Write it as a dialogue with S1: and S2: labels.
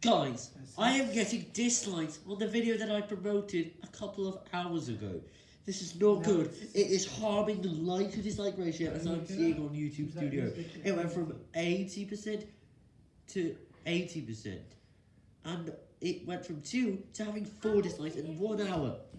S1: Guys, I am getting dislikes on the video that I promoted a couple of hours ago. This is not good. It is harming the like to dislike ratio as I'm seeing on YouTube Studio. It went from 80% to 80%. And it went from 2 to having 4 dislikes in 1 hour.